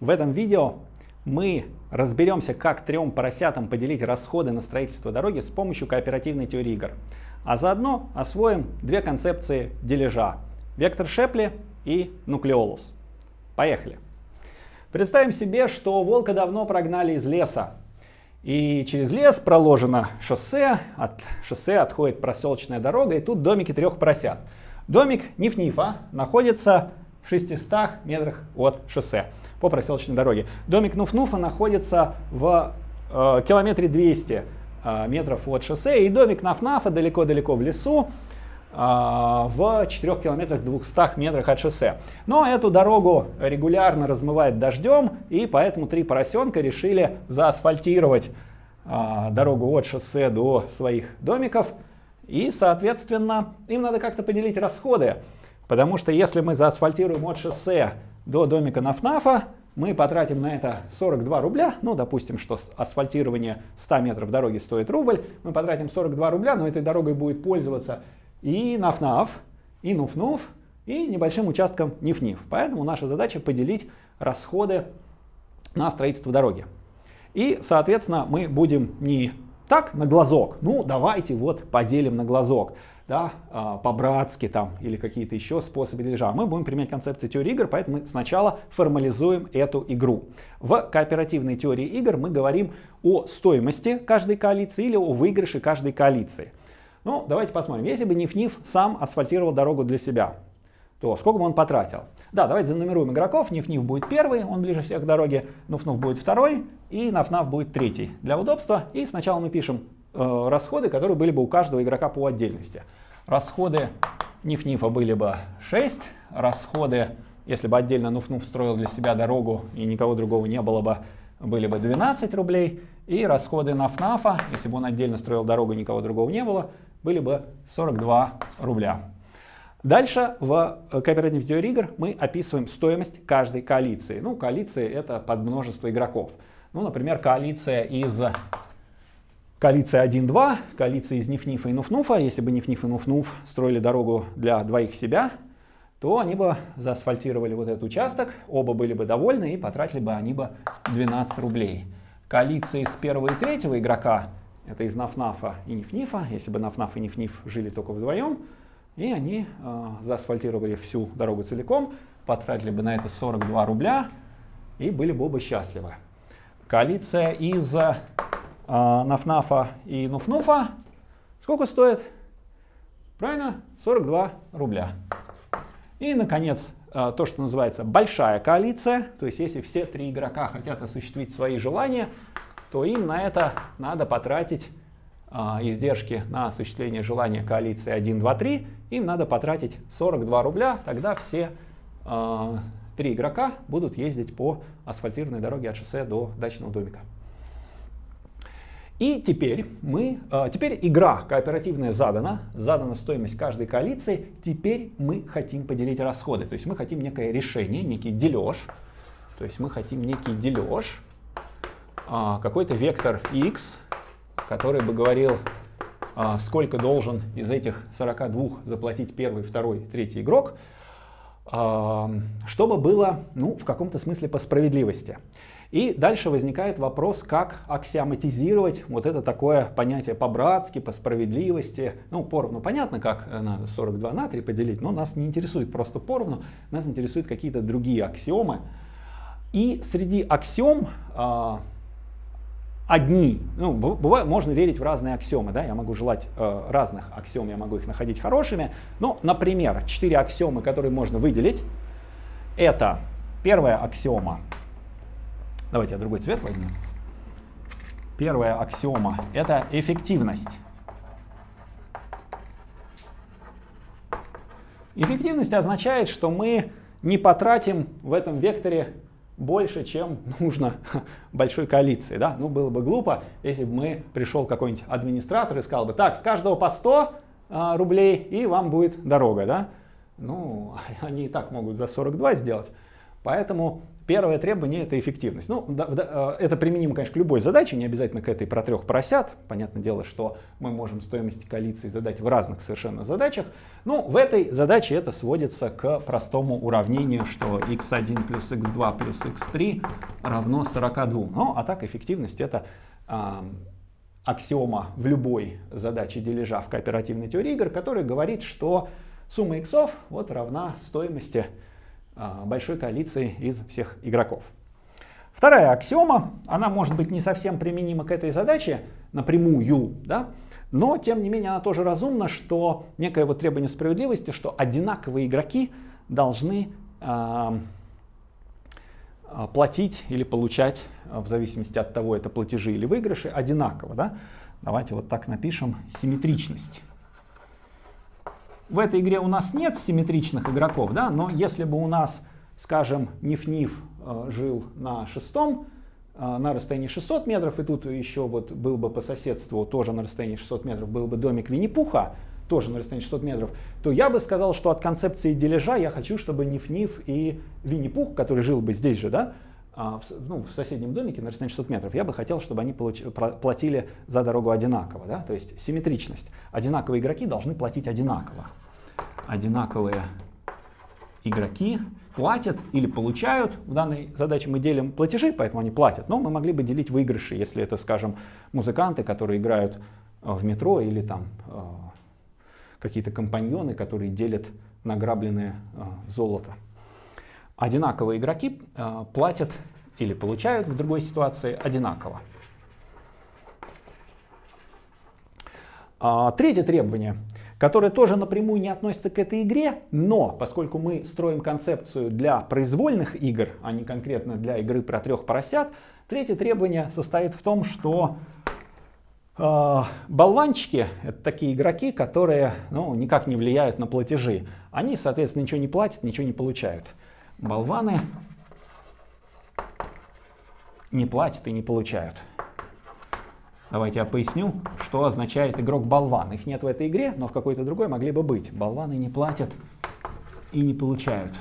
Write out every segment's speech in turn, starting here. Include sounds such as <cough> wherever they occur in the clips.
В этом видео мы разберемся, как трем поросятам поделить расходы на строительство дороги с помощью кооперативной теории игр. А заодно освоим две концепции дележа – вектор Шепли и нуклеолус. Поехали! Представим себе, что волка давно прогнали из леса. И через лес проложено шоссе, от шоссе отходит проселочная дорога, и тут домики трех поросят. Домик Ниф-Нифа находится в 600 метрах от шоссе по проселочной дороге. Домик Нуф-Нуфа находится в э, километре 200 э, метров от шоссе, и домик Наф-Нафа далеко-далеко в лесу, э, в 4 километрах 200 метрах от шоссе. Но эту дорогу регулярно размывает дождем, и поэтому три поросенка решили заасфальтировать э, дорогу от шоссе до своих домиков, и, соответственно, им надо как-то поделить расходы. Потому что если мы заасфальтируем от шоссе до домика Нафнафа, мы потратим на это 42 рубля. Ну, допустим, что асфальтирование 100 метров дороги стоит рубль. Мы потратим 42 рубля, но этой дорогой будет пользоваться и Нафнаф, и Нуфнуф, и небольшим участком Ниф-Ниф. Поэтому наша задача поделить расходы на строительство дороги. И, соответственно, мы будем не так на глазок, ну давайте вот поделим на глазок да, а, по-братски там или какие-то еще способы дележа. Мы будем применять концепцию теории игр, поэтому мы сначала формализуем эту игру. В кооперативной теории игр мы говорим о стоимости каждой коалиции или о выигрыше каждой коалиции. Ну, давайте посмотрим. Если бы Ниф-Ниф сам асфальтировал дорогу для себя, то сколько бы он потратил? Да, давайте занумеруем игроков. Ниф-Ниф будет первый, он ближе всех к дороге. Нуф-Нуф будет второй и Наф-Наф будет третий. Для удобства. И сначала мы пишем расходы, которые были бы у каждого игрока по отдельности. Расходы Ниф-Нифа были бы 6, расходы, если бы отдельно Нуф-Нуф строил для себя дорогу и никого другого не было бы, были бы 12 рублей, и расходы Наф-Нафа, если бы он отдельно строил дорогу и никого другого не было, были бы 42 рубля. Дальше в кооперативной теории игр мы описываем стоимость каждой коалиции. Ну, коалиции это под множество игроков. Ну, например, коалиция из коалиция 1-2, коалиция из Ниф-Нифа и Нуф-Нуфа. Если бы Ниф-Ниф и Нуф-Нуф строили дорогу для двоих себя, то они бы заасфальтировали вот этот участок, оба были бы довольны и потратили бы они бы 12 рублей. Коалиция из первого и третьего игрока, это из Наф-Нафа и Ниф-Нифа, если бы Наф-Наф и Ниф-Ниф жили только вдвоем, и они э, заасфальтировали всю дорогу целиком, потратили бы на это 42 рубля и были бы оба счастливы. Коалиция из Нафнафа и Нуфнуфа сколько стоит? Правильно? 42 рубля. И, наконец, а, то, что называется большая коалиция. То есть, если все три игрока хотят осуществить свои желания, то им на это надо потратить а, издержки на осуществление желания коалиции 1, 2, 3. Им надо потратить 42 рубля. Тогда все а, три игрока будут ездить по асфальтированной дороге от шоссе до дачного домика. И теперь мы, а, теперь игра кооперативная задана, задана стоимость каждой коалиции, теперь мы хотим поделить расходы, то есть мы хотим некое решение, некий дележ, то есть мы хотим некий дележ, а, какой-то вектор x, который бы говорил, а, сколько должен из этих 42 заплатить первый, второй, третий игрок, чтобы было ну, в каком-то смысле по справедливости. И дальше возникает вопрос, как аксиоматизировать вот это такое понятие по-братски, по справедливости. Ну, поровну понятно, как надо 42 на 3 поделить, но нас не интересует просто поровну, нас интересуют какие-то другие аксиомы. И среди аксиом э, одни, ну, бывает, можно верить в разные аксиомы, да, я могу желать э, разных аксиом, я могу их находить хорошими. Ну, например, четыре аксиомы, которые можно выделить, это первая аксиома Давайте я другой цвет возьму. Первая аксиома — это эффективность. Эффективность означает, что мы не потратим в этом векторе больше, чем <laughs> нужно большой коалиции. Да? Ну, было бы глупо, если бы мы пришел какой-нибудь администратор и сказал бы, так, с каждого по 100 а, рублей, и вам будет дорога. Да? Ну, <laughs> они и так могут за 42 сделать. Поэтому Первое требование это эффективность. Ну, да, да, э, это применимо, конечно, к любой задаче, не обязательно к этой про трех поросят. Понятное дело, что мы можем стоимость коалиции задать в разных совершенно задачах. Но в этой задаче это сводится к простому уравнению, что x1 плюс x2 плюс x3 равно 42. Ну, а так эффективность это а, аксиома в любой задаче дележа в кооперативной теории игр, которая говорит, что сумма иксов вот равна стоимости большой коалиции из всех игроков. Вторая аксиома, она может быть не совсем применима к этой задаче напрямую, да, но тем не менее она тоже разумна, что некое вот требование справедливости, что одинаковые игроки должны э, платить или получать, в зависимости от того, это платежи или выигрыши, одинаково. Да? Давайте вот так напишем симметричность в этой игре у нас нет симметричных игроков, да, но если бы у нас, скажем, Ниф-Ниф э, жил на шестом, э, на расстоянии 600 метров, и тут еще вот был бы по соседству тоже на расстоянии 600 метров, был бы домик Винни-Пуха, тоже на расстоянии 600 метров, то я бы сказал, что от концепции дележа я хочу, чтобы Ниф-Ниф и Винни-Пух, который жил бы здесь же, да, ну, в соседнем домике на расстоянии 600 метров, я бы хотел, чтобы они получ, платили за дорогу одинаково. Да? То есть симметричность. Одинаковые игроки должны платить одинаково. Одинаковые игроки платят или получают. В данной задаче мы делим платежи, поэтому они платят. Но мы могли бы делить выигрыши, если это, скажем, музыканты, которые играют э, в метро, или там э, какие-то компаньоны, которые делят награбленное э, золото одинаковые игроки э, платят или получают в другой ситуации одинаково. А, третье требование, которое тоже напрямую не относится к этой игре, но поскольку мы строим концепцию для произвольных игр, а не конкретно для игры про трех поросят, третье требование состоит в том, что э, болванчики — это такие игроки, которые ну, никак не влияют на платежи. Они, соответственно, ничего не платят, ничего не получают болваны не платят и не получают. Давайте я поясню, что означает игрок болван. Их нет в этой игре, но в какой-то другой могли бы быть. Болваны не платят и не получают.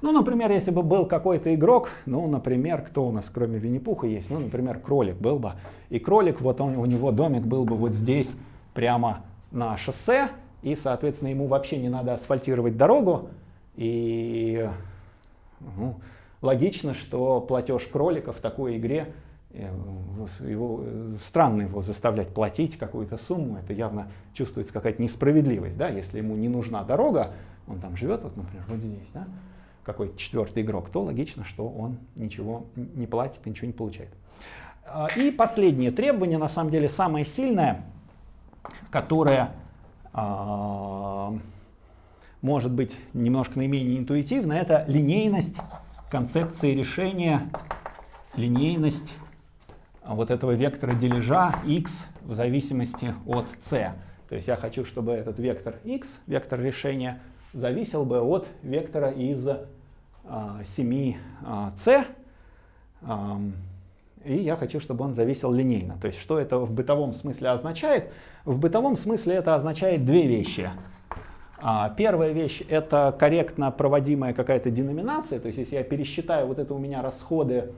Ну, например, если бы был какой-то игрок, ну, например, кто у нас кроме Винни-Пуха есть? Ну, например, кролик был бы. И кролик, вот он, у него домик был бы вот здесь, прямо на шоссе, и, соответственно, ему вообще не надо асфальтировать дорогу, и ну, логично, что платеж кролика в такой игре, э, его, странно его заставлять платить какую-то сумму, это явно чувствуется какая-то несправедливость, да, если ему не нужна дорога, он там живет, вот, например, вот здесь, да, какой-то четвертый игрок, то логично, что он ничего не платит ничего не получает. А, и последнее требование, на самом деле самое сильное, которое может быть немножко наименее интуитивно, это линейность концепции решения, линейность вот этого вектора дележа x в зависимости от c. То есть я хочу, чтобы этот вектор x, вектор решения, зависел бы от вектора из а, 7c. А, и я хочу, чтобы он зависел линейно. То есть что это в бытовом смысле означает? В бытовом смысле это означает две вещи. А, первая вещь — это корректно проводимая какая-то деноминация. То есть если я пересчитаю вот это у меня расходы,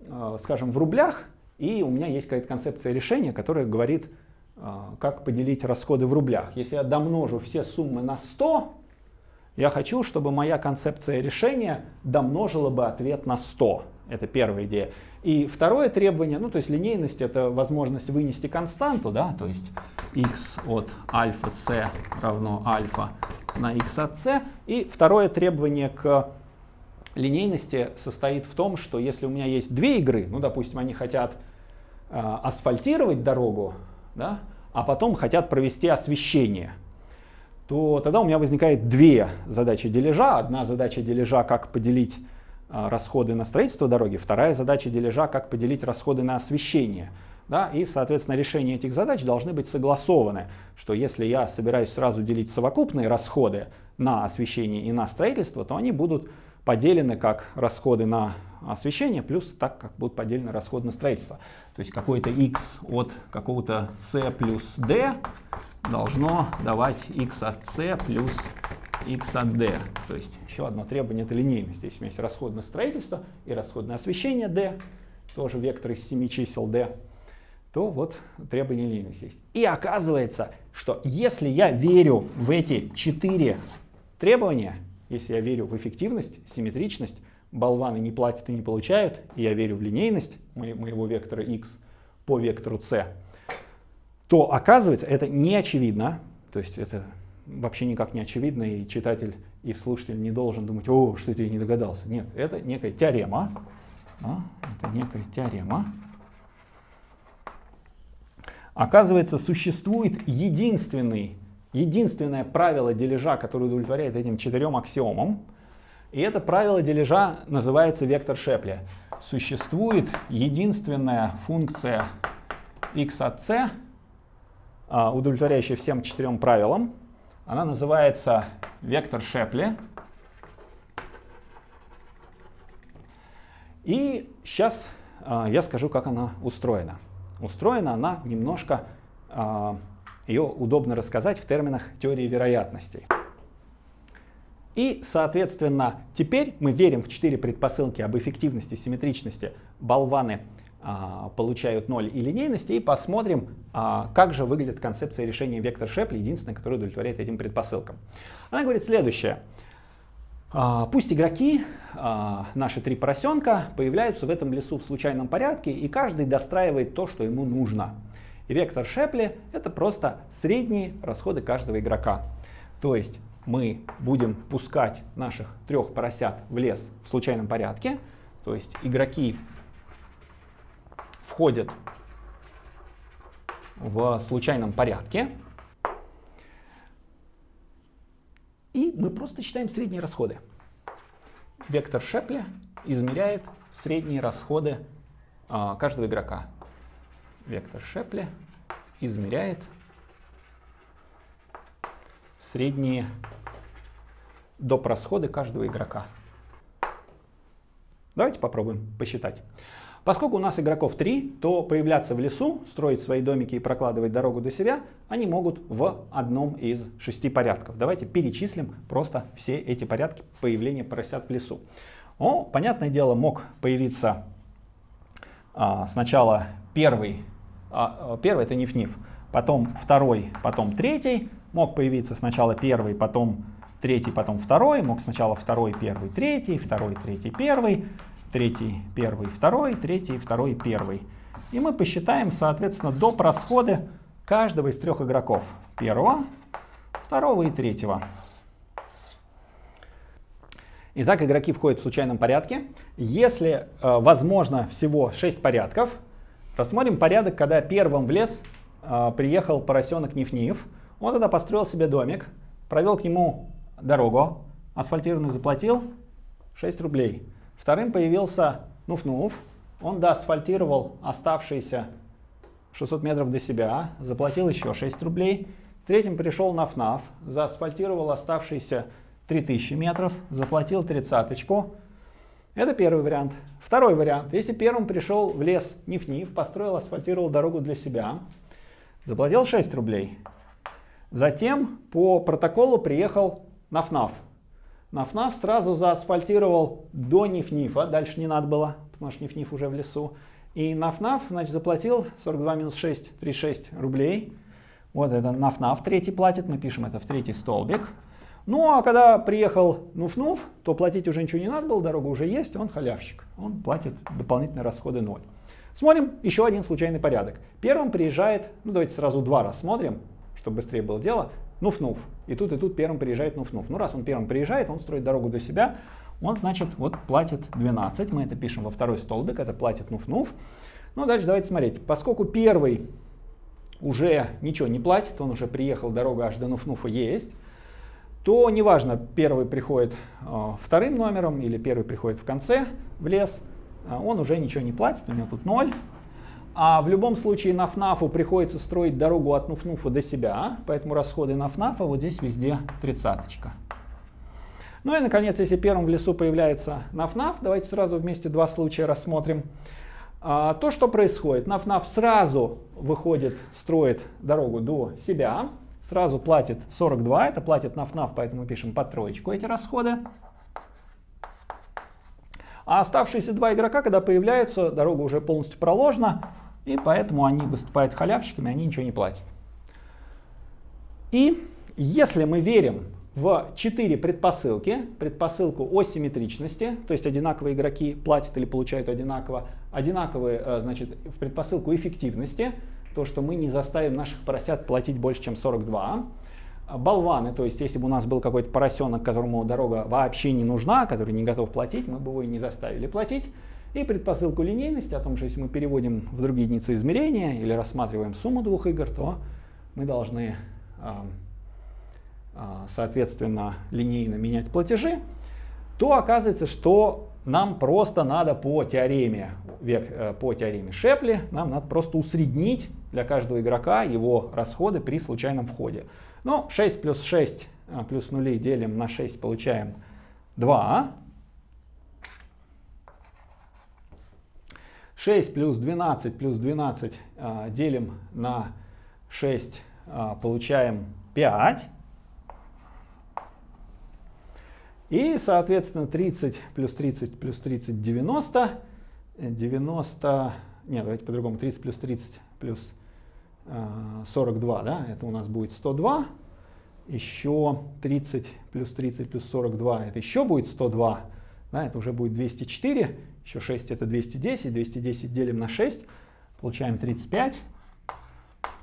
э, скажем, в рублях, и у меня есть какая-то концепция решения, которая говорит, э, как поделить расходы в рублях. Если я домножу все суммы на 100, я хочу, чтобы моя концепция решения домножила бы ответ на 100. Это первая идея. И второе требование, ну то есть линейность, это возможность вынести константу, да, то есть x от альфа c равно альфа на x от c. И второе требование к линейности состоит в том, что если у меня есть две игры, ну допустим, они хотят э, асфальтировать дорогу, да, а потом хотят провести освещение, то тогда у меня возникает две задачи дележа. Одна задача дележа, как поделить расходы на строительство дороги, вторая задача дележа, как поделить расходы на освещение. Да, и, соответственно, решения этих задач должны быть согласованы, что если я собираюсь сразу делить совокупные расходы на освещение и на строительство, то они будут поделены как расходы на освещение, плюс так, как будут поделены расходы на строительство. То есть какой-то x от какого-то c плюс d должно давать x от c плюс x от d. То есть еще одно требование это линейность. Здесь у меня есть расходное строительство и расходное освещение d, тоже вектор из 7 чисел d, то вот требование линейности есть. И оказывается, что если я верю в эти четыре требования, если я верю в эффективность, симметричность, болваны не платят и не получают, и я верю в линейность моего вектора x по вектору c, то оказывается это не очевидно, то есть это вообще никак не очевидно, и читатель и слушатель не должен думать, о, что ты не догадался. Нет, это некая теорема, да, это некая теорема. Оказывается, существует единственный, единственное правило дележа, которое удовлетворяет этим четырем аксиомам, и это правило дележа называется вектор Шепли. Существует единственная функция x от c, а, удовлетворяющая всем четырем правилам. Она называется вектор Шепли. И сейчас а, я скажу, как она устроена. Устроена она немножко, а, ее удобно рассказать в терминах теории вероятностей. И, соответственно, теперь мы верим в четыре предпосылки об эффективности, симметричности. Болваны получают ноль и линейности, и посмотрим, а, как же выглядит концепция решения вектор Шепли, единственная, которая удовлетворяет этим предпосылкам. Она говорит следующее. А, пусть игроки, а, наши три поросенка, появляются в этом лесу в случайном порядке, и каждый достраивает то, что ему нужно. И вектор Шепли — это просто средние расходы каждого игрока. То есть мы будем пускать наших трех поросят в лес в случайном порядке. То есть игроки входят в случайном порядке. И мы просто считаем средние расходы. Вектор Шепли измеряет средние расходы а, каждого игрока. Вектор Шепли измеряет средние доп. расходы каждого игрока. Давайте попробуем посчитать. Поскольку у нас игроков 3, то появляться в лесу, строить свои домики и прокладывать дорогу до себя, они могут в одном из шести порядков. Давайте перечислим просто все эти порядки появления поросят в лесу. О, понятное дело, мог появиться а, сначала первый, а, первый это ниф-ниф, потом второй, потом третий, мог появиться сначала первый, потом третий, потом второй, мог сначала второй, первый, третий, второй, третий, первый, третий, первый, второй, третий, второй, первый. И мы посчитаем, соответственно, доп. расходы каждого из трех игроков. Первого, второго и третьего. Итак, игроки входят в случайном порядке. Если э, возможно всего 6 порядков, рассмотрим порядок, когда первым в лес э, приехал поросенок Ниф-Ниф. Он тогда построил себе домик, провел к нему дорогу, асфальтированную заплатил 6 рублей. Вторым появился Нуф-Нуф, он доасфальтировал оставшиеся 600 метров до себя, заплатил еще 6 рублей. Третьим пришел Наф-Наф, заасфальтировал оставшиеся 3000 метров, заплатил тридцаточку. Это первый вариант. Второй вариант. Если первым пришел в лес Ниф-Ниф, построил, асфальтировал дорогу для себя, заплатил 6 рублей. Затем по протоколу приехал Наф-Наф. Наф-Наф сразу заасфальтировал до Ниф-Нифа, дальше не надо было, потому что Ниф-Ниф уже в лесу. И Наф-Наф, значит, заплатил 42 минус 6, 36 рублей. Вот это Наф-Наф третий платит, мы пишем это в третий столбик. Ну а когда приехал Нуф-Нуф, то платить уже ничего не надо было, дорога уже есть, он халявщик. Он платит дополнительные расходы 0. Смотрим еще один случайный порядок. Первым приезжает, ну давайте сразу два рассмотрим, чтобы быстрее было дело, Нуф-Нуф. И тут, и тут первым приезжает Нуф-Нуф. Ну раз он первым приезжает, он строит дорогу до себя, он, значит, вот платит 12. Мы это пишем во второй столбик, это платит Нуф-Нуф. Ну дальше давайте смотреть. Поскольку первый уже ничего не платит, он уже приехал, дорога аж до Нуф-Нуфа есть, то неважно, первый приходит э, вторым номером или первый приходит в конце в лес, э, он уже ничего не платит, у него тут 0. А в любом случае на ФНАФу приходится строить дорогу от Нуфнуфа до себя, поэтому расходы на ФНАФа вот здесь везде тридцаточка. Ну и, наконец, если первым в лесу появляется нафнаф, давайте сразу вместе два случая рассмотрим. А, то, что происходит, нафнаф сразу выходит, строит дорогу до себя, сразу платит 42, это платит наф-наф, поэтому пишем под троечку эти расходы. А оставшиеся два игрока, когда появляются, дорога уже полностью проложена, и поэтому они выступают халявщиками, они ничего не платят. И если мы верим в четыре предпосылки, предпосылку о симметричности, то есть одинаковые игроки платят или получают одинаково, одинаковые, э, значит, в предпосылку эффективности, то, что мы не заставим наших поросят платить больше, чем 42. Болваны, то есть если бы у нас был какой-то поросенок, которому дорога вообще не нужна, который не готов платить, мы бы его и не заставили платить. И предпосылку линейности о том, что если мы переводим в другие единицы измерения или рассматриваем сумму двух игр, то мы должны, а, соответственно, линейно менять платежи, то оказывается, что нам просто надо по теореме, э, по теореме Шепли, нам надо просто усреднить для каждого игрока его расходы при случайном входе. Ну, 6 плюс 6 а, плюс нули делим на 6, получаем 2. 6 плюс 12 плюс 12 а, делим на 6, а, получаем 5. И, соответственно, 30 плюс 30 плюс 30 90. 90, нет, давайте по-другому, 30 плюс 30 плюс 42, да, это у нас будет 102. Еще 30 плюс 30 плюс 42, это еще будет 102. Да, это уже будет 204. Еще 6 это 210. 210 делим на 6, получаем 35.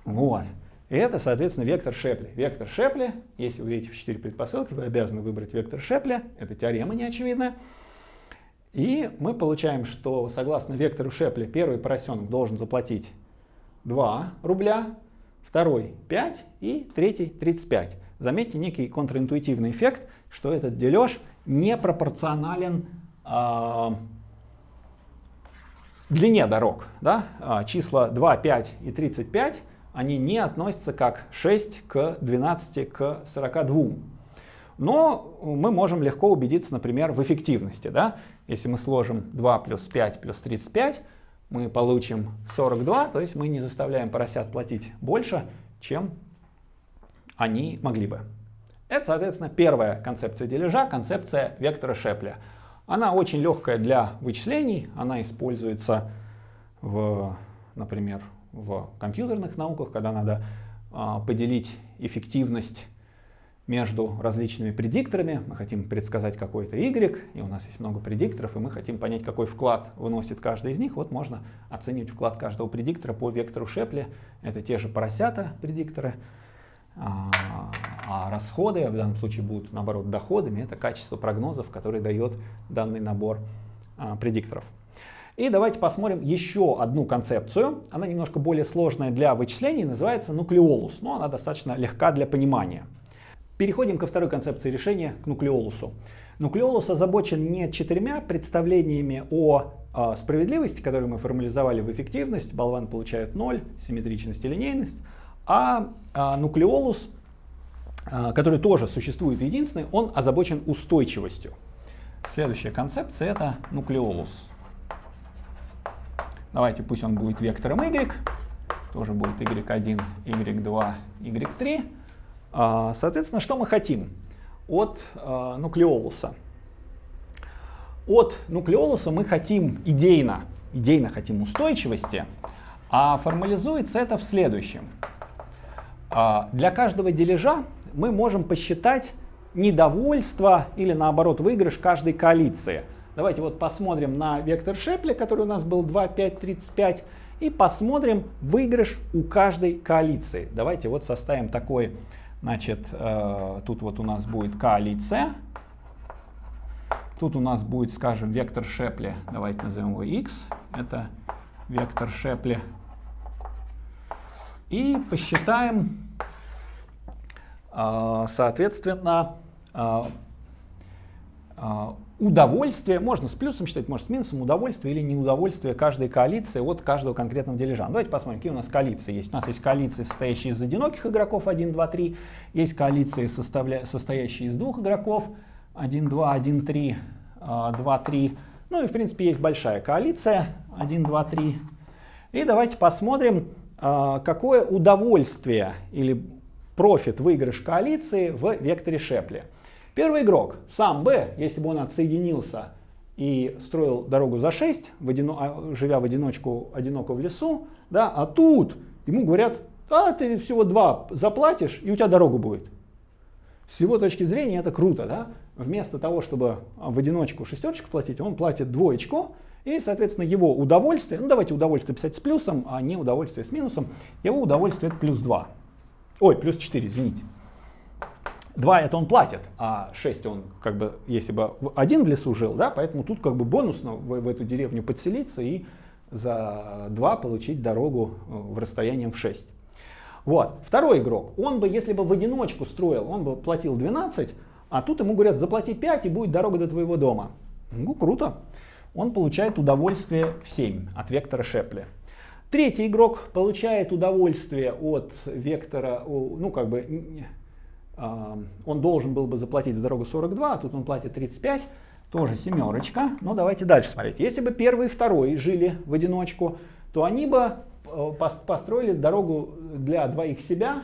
Вот. И это, соответственно, вектор Шепли. Вектор Шепли, если вы видите в 4 предпосылки, вы обязаны выбрать вектор Шепли. Это теорема неочевидная. И мы получаем, что согласно вектору Шепли первый поросенок должен заплатить 2 рубля, второй 5 и третий 35. Заметьте некий контринтуитивный эффект, что этот дележ не пропорционален э, длине дорог. Да? А, числа 2, 5 и 35 они не относятся как 6 к 12 к 42. Но мы можем легко убедиться, например, в эффективности. Да? Если мы сложим 2 плюс 5 плюс 35, мы получим 42, то есть мы не заставляем поросят платить больше, чем они могли бы. Это, соответственно, первая концепция дележа, концепция вектора Шепля. Она очень легкая для вычислений, она используется, в, например, в компьютерных науках, когда надо а, поделить эффективность между различными предикторами. Мы хотим предсказать какой-то y, и у нас есть много предикторов, и мы хотим понять, какой вклад выносит каждый из них. Вот можно оценивать вклад каждого предиктора по вектору Шепли. Это те же поросята предикторы. А, а расходы, в данном случае будут наоборот доходами, это качество прогнозов, который дает данный набор а, предикторов. И давайте посмотрим еще одну концепцию. Она немножко более сложная для вычислений, называется нуклеолус, но она достаточно легка для понимания. Переходим ко второй концепции решения, к нуклеолусу. Нуклеолус озабочен не четырьмя представлениями о э, справедливости, которые мы формализовали в эффективность, болван получает 0, симметричность и линейность, а э, нуклеолус, э, который тоже существует единственный, он озабочен устойчивостью. Следующая концепция это нуклеолус. Давайте пусть он будет вектором y, тоже будет y1, y2, y3. А, соответственно, что мы хотим от а, нуклеолуса? От нуклеолуса мы хотим идейно, идейно хотим устойчивости, а формализуется это в следующем. А, для каждого дележа мы можем посчитать недовольство или наоборот выигрыш каждой коалиции. Давайте вот посмотрим на вектор Шепля, который у нас был 2, 5, 35, и посмотрим выигрыш у каждой коалиции. Давайте вот составим такой Значит, э, тут вот у нас будет коалиция. Тут у нас будет, скажем, вектор Шепли. Давайте назовем его x. Это вектор Шепли. И посчитаем, э, соответственно, э, удовольствие, можно с плюсом считать, можно с минусом, удовольствие или неудовольствие каждой коалиции от каждого конкретного дележа. Давайте посмотрим, какие у нас коалиции есть. У нас есть коалиции, состоящие из одиноких игроков 1, 2, 3. Есть коалиции, составля... состоящие из двух игроков 1, 2, 1, 3, 2, 3. Ну и в принципе есть большая коалиция 1, 2, 3. И давайте посмотрим, а, какое удовольствие или профит, выигрыш коалиции в векторе Шепли. Первый игрок, сам Б, если бы он отсоединился и строил дорогу за 6, в одино, а, живя в одиночку, одиноко в лесу, да, а тут ему говорят, а ты всего 2 заплатишь, и у тебя дорога будет. С его точки зрения это круто, да? Вместо того, чтобы в одиночку шестерочку платить, он платит двоечку, и, соответственно, его удовольствие, ну давайте удовольствие писать с плюсом, а не удовольствие с минусом, его удовольствие это плюс 2. Ой, плюс 4, извините. 2 это он платит, а 6 он как бы, если бы один в лесу жил, да, поэтому тут как бы бонусно в, в эту деревню подселиться и за 2 получить дорогу э, в расстоянием в 6. Вот. Второй игрок, он бы, если бы в одиночку строил, он бы платил 12, а тут ему говорят, заплати 5 и будет дорога до твоего дома. Ну, круто. Он получает удовольствие в 7 от вектора Шепли. Третий игрок получает удовольствие от вектора, ну как бы, а, он должен был бы заплатить за дорогу 42, а тут он платит 35, тоже семерочка. Но ну, давайте дальше смотреть. Если бы первый и второй жили в одиночку, то они бы э, построили дорогу для двоих себя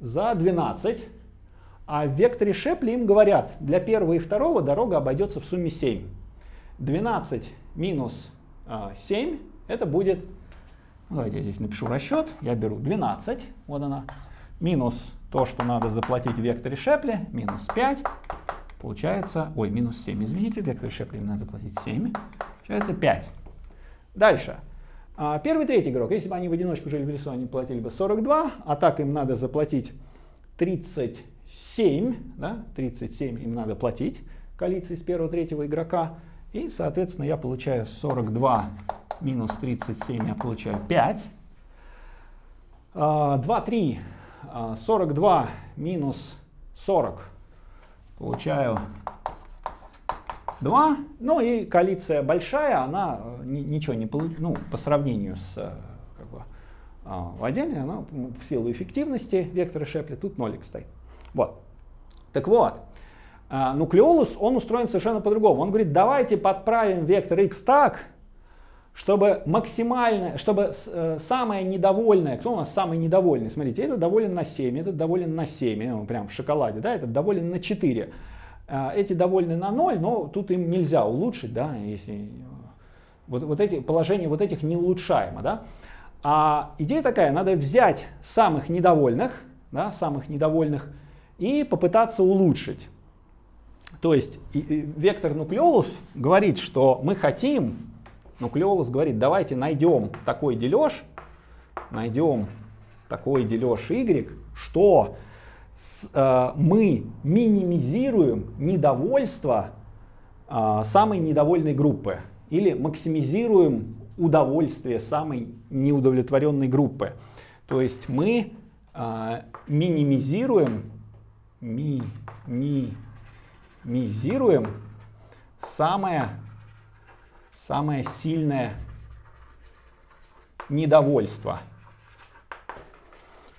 за 12. А в векторе Шепли им говорят, для первого и второго дорога обойдется в сумме 7. 12 минус 7, а, это будет, ну, давайте я здесь напишу расчет, я беру 12, вот она, минус то, что надо заплатить в векторе Шепли, минус 5, получается, ой, минус 7, извините, в векторе Шепли надо заплатить 7, получается 5. Дальше. А, первый, третий игрок, если бы они в одиночку жили в лесу, они платили бы 42, а так им надо заплатить 37, да, 37 им надо платить коалиции с первого, третьего игрока. И, соответственно, я получаю 42 минус 37, я получаю 5. 2, 3, 42 минус 40, получаю 2. Ну и коалиция большая, она э, ничего не получит, ну, по сравнению с э, как бы, а, отдельной, она в силу эффективности вектора Шепли тут нолик стоит. Вот. Так вот, нуклеолус, он устроен совершенно по-другому. Он говорит, давайте подправим вектор x так, чтобы максимально, чтобы э, самое недовольное, кто у нас самый недовольный, смотрите, этот доволен на 7, этот доволен на 7, ну, прям в шоколаде, да, этот доволен на 4. А, эти довольны на 0, но тут им нельзя улучшить, да, если вот, вот эти положения вот этих не улучшаемо, да. А идея такая, надо взять самых недовольных, да, самых недовольных и попытаться улучшить. То есть и, и, вектор нуклеолус говорит, что мы хотим, нуклеолус говорит, давайте найдем такой дележ, найдем такой дележ y, что с, э, мы минимизируем недовольство э, самой недовольной группы или максимизируем удовольствие самой неудовлетворенной группы. То есть мы э, минимизируем, ми, ми, минимизируем самое, самое сильное недовольство.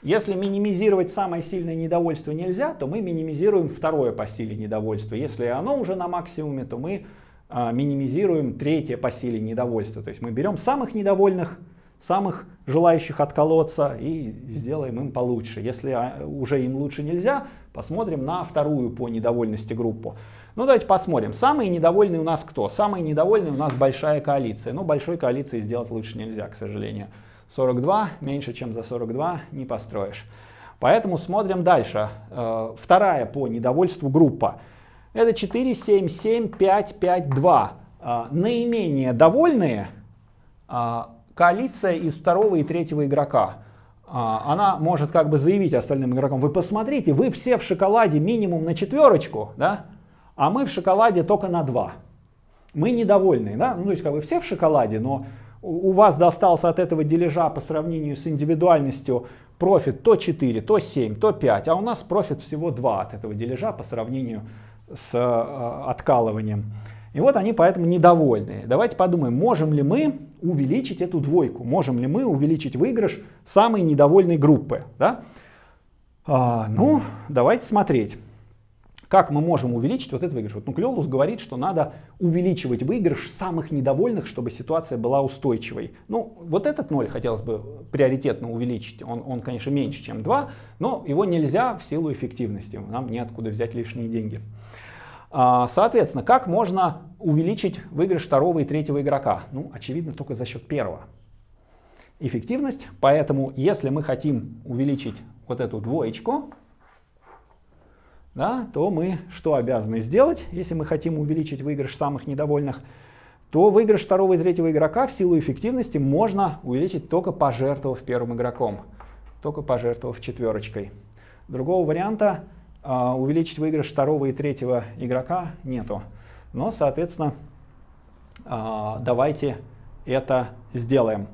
Если минимизировать самое сильное недовольство нельзя, то мы минимизируем второе по силе недовольства. Если оно уже на максимуме, то мы а, минимизируем третье по силе недовольства. То есть мы берем самых недовольных, самых желающих отколоться и сделаем им получше. Если а, уже им лучше нельзя, посмотрим на вторую по недовольности группу. Ну давайте посмотрим. Самые недовольные у нас кто? Самые недовольные у нас большая коалиция. Но большой коалиции сделать лучше нельзя, к сожалению. 42 меньше, чем за 42 не построишь. Поэтому смотрим дальше. Э, вторая по недовольству группа. Это 4, 7, 7, 5, 5, 2. Наименее довольные э, коалиция из второго и третьего игрока. А, она может как бы заявить остальным игрокам, вы посмотрите, вы все в шоколаде минимум на четверочку, да, а мы в шоколаде только на два. Мы недовольны, да, ну то есть как бы все в шоколаде, но у вас достался от этого дележа по сравнению с индивидуальностью профит то 4, то 7, то 5, а у нас профит всего 2 от этого дележа по сравнению с э, откалыванием. И вот они поэтому недовольны. Давайте подумаем, можем ли мы увеличить эту двойку, можем ли мы увеличить выигрыш самой недовольной группы. Да? А, ну, давайте смотреть. как мы можем увеличить вот этот выигрыш? Вот Нуклеолус говорит, что надо увеличивать выигрыш самых недовольных, чтобы ситуация была устойчивой. Ну, вот этот 0 хотелось бы приоритетно увеличить. Он, он конечно, меньше, чем 2, но его нельзя в силу эффективности. Нам неоткуда взять лишние деньги. А, соответственно, как можно увеличить выигрыш второго и третьего игрока? Ну, очевидно, только за счет первого. Эффективность. Поэтому, если мы хотим увеличить вот эту двоечку, да, то мы что обязаны сделать, если мы хотим увеличить выигрыш самых недовольных, то выигрыш второго и третьего игрока в силу эффективности можно увеличить только пожертвовав первым игроком, только пожертвовав четверочкой. Другого варианта увеличить выигрыш второго и третьего игрока нету. Но, соответственно, э, давайте это сделаем.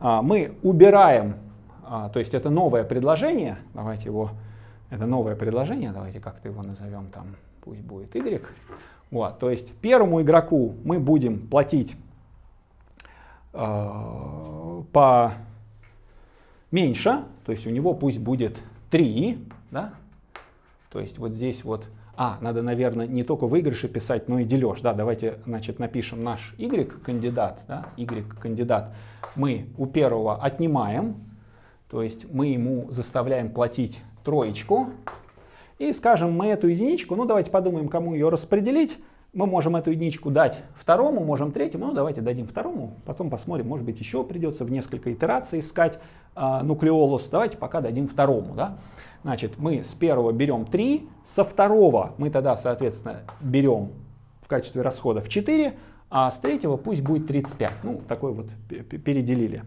Э, мы убираем, то есть это новое предложение, давайте его это новое предложение, давайте как-то его назовем там, пусть будет y. Вот, то есть первому игроку мы будем платить э, по меньше, то есть у него пусть будет 3, да? То есть вот здесь вот, а, надо, наверное, не только выигрыши писать, но и дележ, да, давайте, значит, напишем наш y кандидат, да, y кандидат, мы у первого отнимаем, то есть мы ему заставляем платить троечку. И скажем, мы эту единичку, ну давайте подумаем, кому ее распределить. Мы можем эту единичку дать второму, можем третьему, ну давайте дадим второму, потом посмотрим, может быть еще придется в несколько итераций искать э, нуклеолус. Давайте пока дадим второму. Да? Значит, мы с первого берем 3, со второго мы тогда, соответственно, берем в качестве расходов 4, а с третьего пусть будет 35. Ну, такой вот переделили.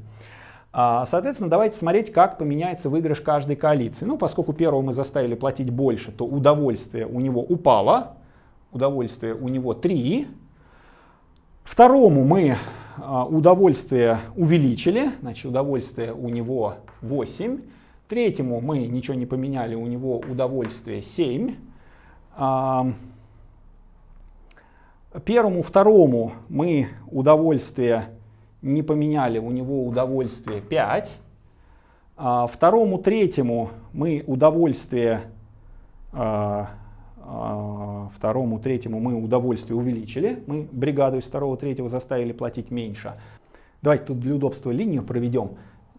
А, соответственно, давайте смотреть, как поменяется выигрыш каждой коалиции. Ну, поскольку первого мы заставили платить больше, то удовольствие у него упало. Удовольствие у него 3. Второму мы а, удовольствие увеличили, значит, удовольствие у него 8. Третьему мы ничего не поменяли, у него удовольствие 7. А, первому, второму мы удовольствие не поменяли, у него удовольствие 5. А второму, третьему мы удовольствие, второму, третьему мы удовольствие увеличили. Мы бригаду из второго, третьего заставили платить меньше. Давайте тут для удобства линию проведем.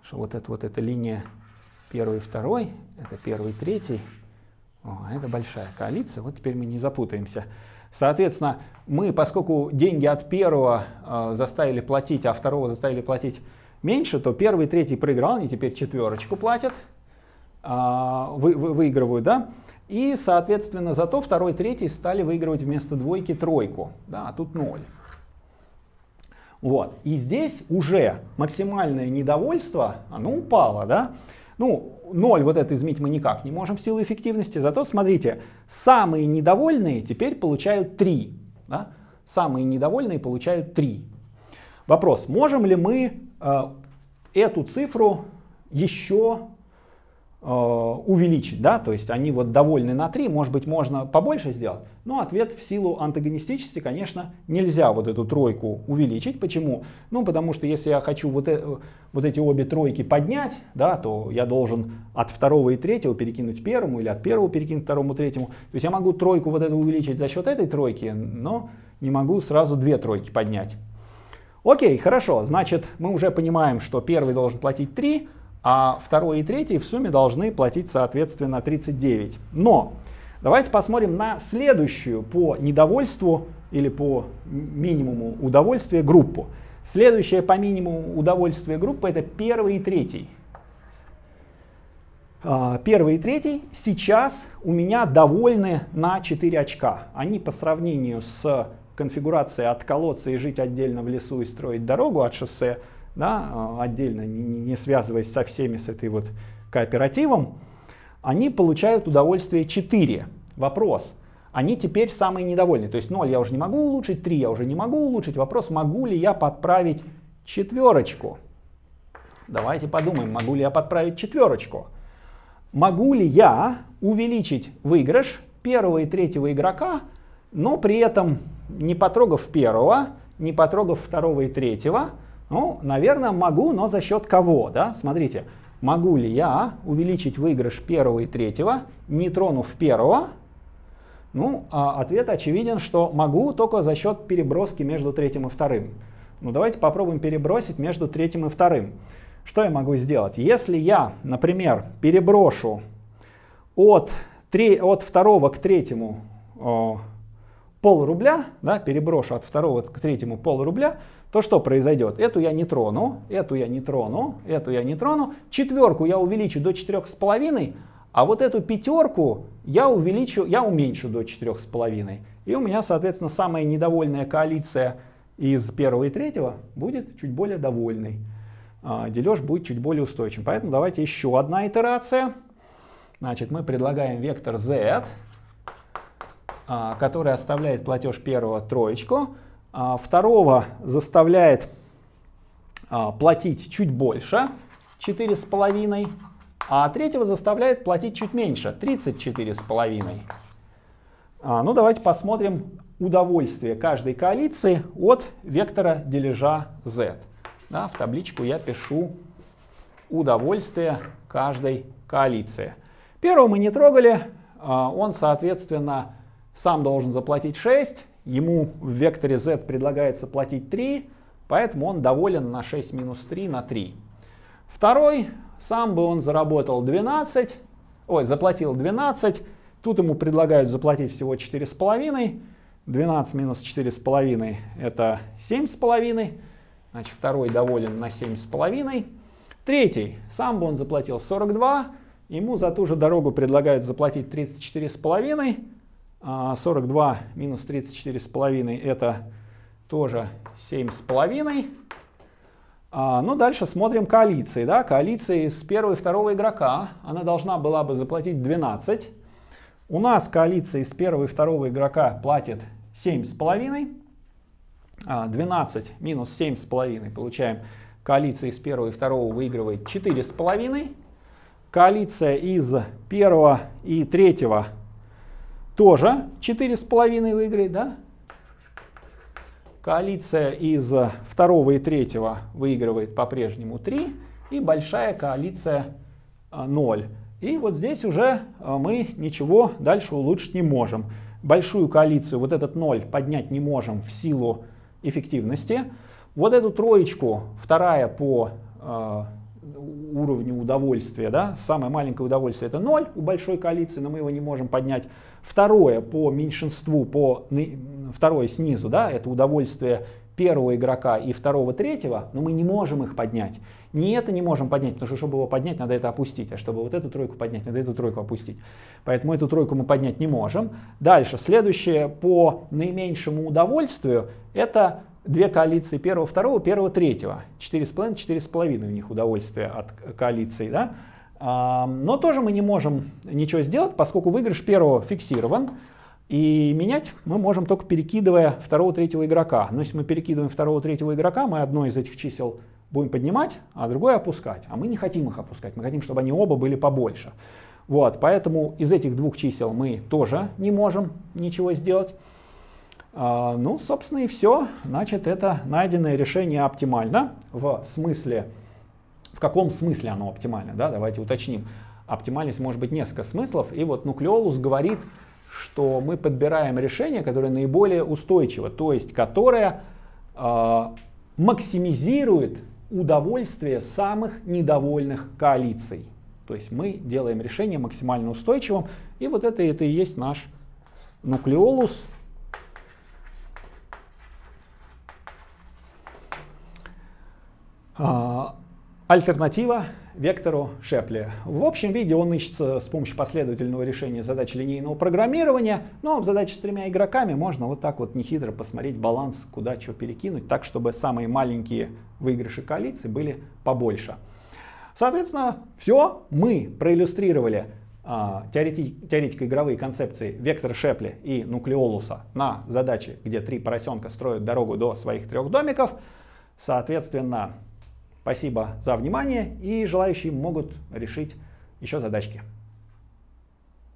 Что вот это вот эта линия первый, второй, это первый, третий. О, это большая коалиция, вот теперь мы не запутаемся. Соответственно, мы, поскольку деньги от первого э, заставили платить, а второго заставили платить меньше, то первый третий проиграл, они теперь четверочку платят, э, вы, вы, выигрывают, да? И, соответственно, зато второй третий стали выигрывать вместо двойки тройку, да, а тут ноль. Вот. И здесь уже максимальное недовольство, оно упало, да? Ну, 0 вот это изменить мы никак не можем в силу эффективности, зато смотрите, самые недовольные теперь получают 3. Да? Самые недовольные получают 3. Вопрос, можем ли мы э, эту цифру еще увеличить, да, то есть они вот довольны на 3, может быть, можно побольше сделать, но ответ в силу антагонистичности, конечно, нельзя вот эту тройку увеличить. Почему? Ну, потому что если я хочу вот, э, вот эти обе тройки поднять, да, то я должен от второго и третьего перекинуть первому или от первого перекинуть второму третьему. То есть я могу тройку вот эту увеличить за счет этой тройки, но не могу сразу две тройки поднять. Окей, хорошо, значит, мы уже понимаем, что первый должен платить 3, а второй и третий в сумме должны платить соответственно 39. Но давайте посмотрим на следующую по недовольству или по минимуму удовольствия группу. Следующая по минимуму удовольствия группа это первый и третий. А, первый и третий сейчас у меня довольны на 4 очка. Они по сравнению с конфигурацией от колодца и жить отдельно в лесу и строить дорогу от шоссе да, а, отдельно, не, не связываясь со всеми с этой вот кооперативом, они получают удовольствие 4. Вопрос, они теперь самые недовольные. То есть 0 я уже не могу улучшить, 3 я уже не могу улучшить. Вопрос, могу ли я подправить четверочку? Давайте подумаем, могу ли я подправить четверочку. Могу ли я увеличить выигрыш первого и третьего игрока, но при этом не потрогав первого, не потрогав второго и третьего, ну, наверное, могу, но за счет кого? Да? Смотрите, могу ли я увеличить выигрыш первого и третьего, не тронув первого, Ну, а ответ очевиден, что могу только за счет переброски между третьим и вторым. Ну, давайте попробуем перебросить между третьем и вторым. Что я могу сделать? Если я, например, переброшу от, 3, от второго к третьему о, пол рубля, да, переброшу от второго к третьему пол рубля, то что произойдет? Эту я не трону, эту я не трону, эту я не трону. Четверку я увеличу до четырех с половиной, а вот эту пятерку я увеличу, я уменьшу до четырех с половиной. И у меня, соответственно, самая недовольная коалиция из первого и третьего будет чуть более довольной. А, дележ будет чуть более устойчивым. Поэтому давайте еще одна итерация. Значит, мы предлагаем вектор z, а, который оставляет платеж первого троечку, второго заставляет платить чуть больше, 4,5, а третьего заставляет платить чуть меньше, 34,5. Ну, давайте посмотрим удовольствие каждой коалиции от вектора дележа z. Да, в табличку я пишу удовольствие каждой коалиции. Первого мы не трогали, а, он, соответственно, сам должен заплатить 6, ему в векторе z предлагается платить 3, поэтому он доволен на 6 минус 3 на 3. Второй, сам бы он заработал 12, ой, заплатил 12, тут ему предлагают заплатить всего 4,5, 12 минус 4,5 это 7,5, значит второй доволен на 7,5. Третий, сам бы он заплатил 42, ему за ту же дорогу предлагают заплатить 34,5, 42 а минус 34,5 это тоже 7,5. А, ну, дальше смотрим коалиции. Да? Коалиции с первого и второго игрока. Она должна была бы заплатить 12. У нас коалиция из первого и второго игрока платит 7,5. 12 а, минус 7,5 получаем коалиция из первого и второго выигрывает 4,5. Коалиция из первого и третьего тоже 4,5 выиграет, да? Коалиция из второго и третьего выигрывает по-прежнему 3. И большая коалиция 0. А, и вот здесь уже а, мы ничего дальше улучшить не можем большую коалицию, вот этот ноль поднять не можем в силу эффективности. Вот эту троечку, вторая по э, уровню удовольствия, да, самое маленькое удовольствие это 0 у большой коалиции, но мы его не можем поднять. Второе по меньшинству, по, второе снизу, да, это удовольствие первого игрока и второго, третьего, но мы не можем их поднять. Не это не можем поднять, потому что чтобы его поднять, надо это опустить. А чтобы вот эту тройку поднять, надо эту тройку опустить. Поэтому эту тройку мы поднять не можем. Дальше, следующее по наименьшему удовольствию, это две коалиции первого, второго, первого, третьего. 4,5, 4,5 у них удовольствие от коалиции. Да? Но тоже мы не можем ничего сделать, поскольку выигрыш первого фиксирован. И менять мы можем только перекидывая второго, третьего игрока. Но если мы перекидываем второго, третьего игрока, мы одно из этих чисел будем поднимать, а другое опускать. А мы не хотим их опускать, мы хотим, чтобы они оба были побольше. Вот, поэтому из этих двух чисел мы тоже не можем ничего сделать. А, ну, собственно, и все. Значит, это найденное решение оптимально. В смысле, в каком смысле оно оптимально? Да? Давайте уточним. Оптимальность может быть несколько смыслов. И вот нуклеолус говорит, что мы подбираем решение, которое наиболее устойчиво, то есть которое э, максимизирует удовольствие самых недовольных коалиций. То есть мы делаем решение максимально устойчивым, и вот это, это и есть наш нуклеолус. Альтернатива вектору Шепли. В общем виде он ищется с помощью последовательного решения задач линейного программирования, но в задаче с тремя игроками можно вот так вот нехитро посмотреть баланс, куда что перекинуть, так чтобы самые маленькие выигрыши коалиции были побольше. Соответственно, все, мы проиллюстрировали а, теоретик, теоретико-игровые концепции вектора Шепли и нуклеолуса на задаче, где три поросенка строят дорогу до своих трех домиков. Соответственно, Спасибо за внимание и желающие могут решить еще задачки.